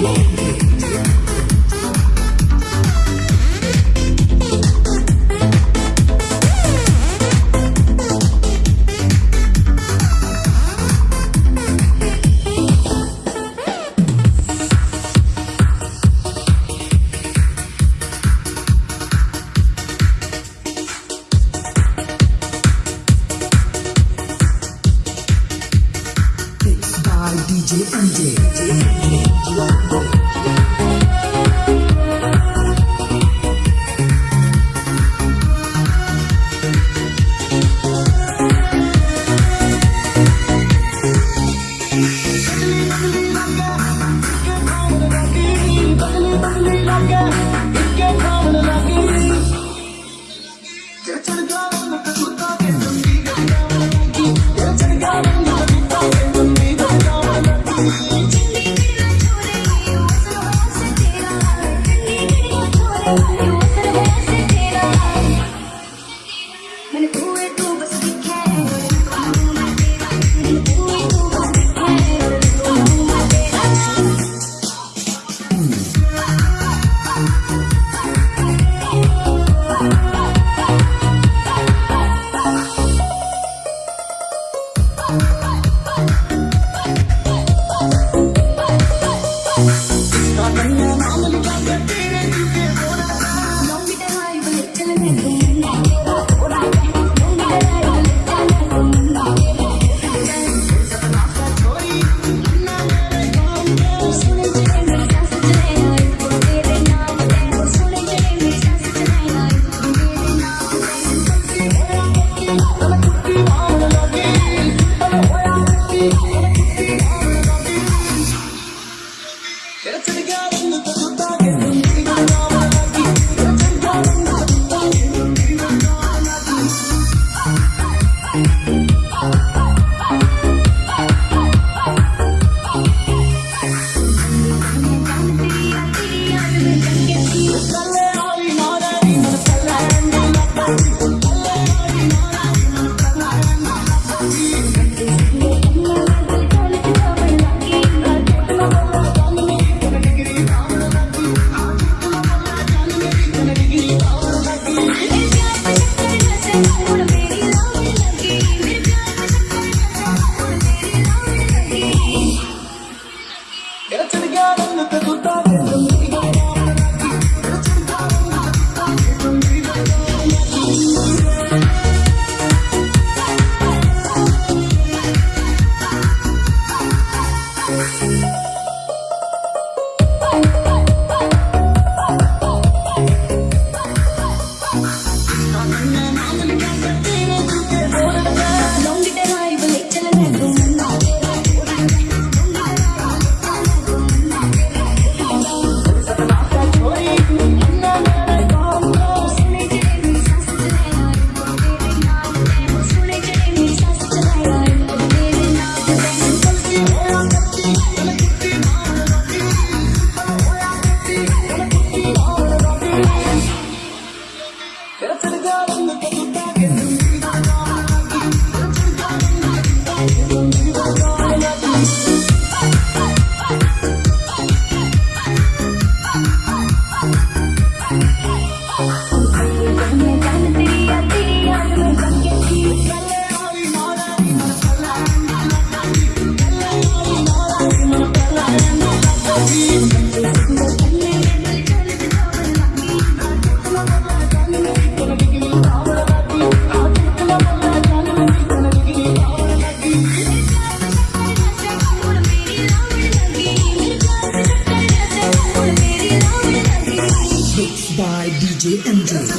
MJ. It's a together. Mixed by DJ MJ.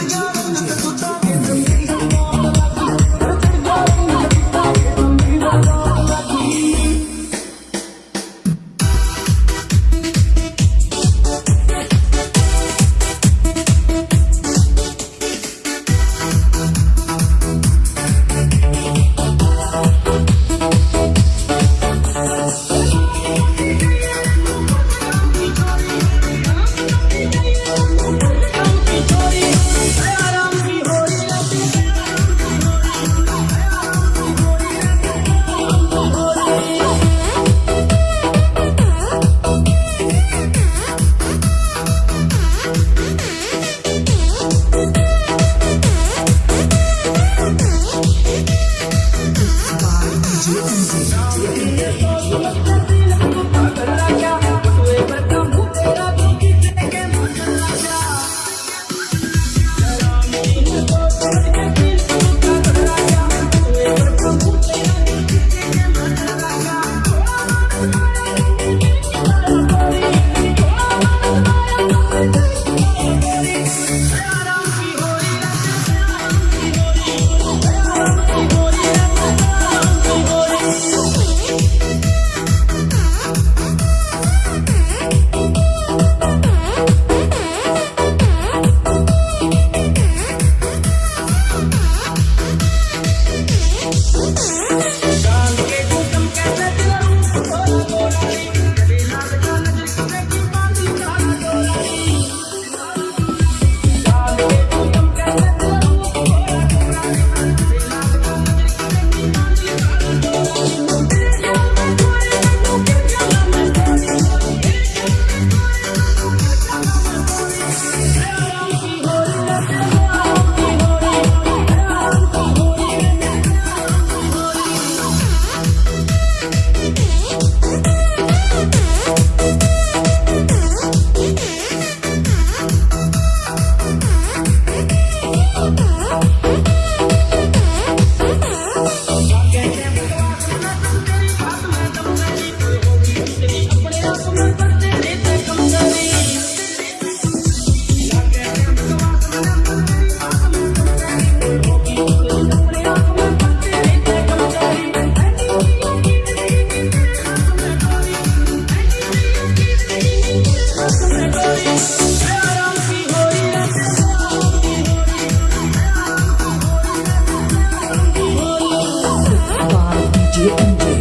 Dieu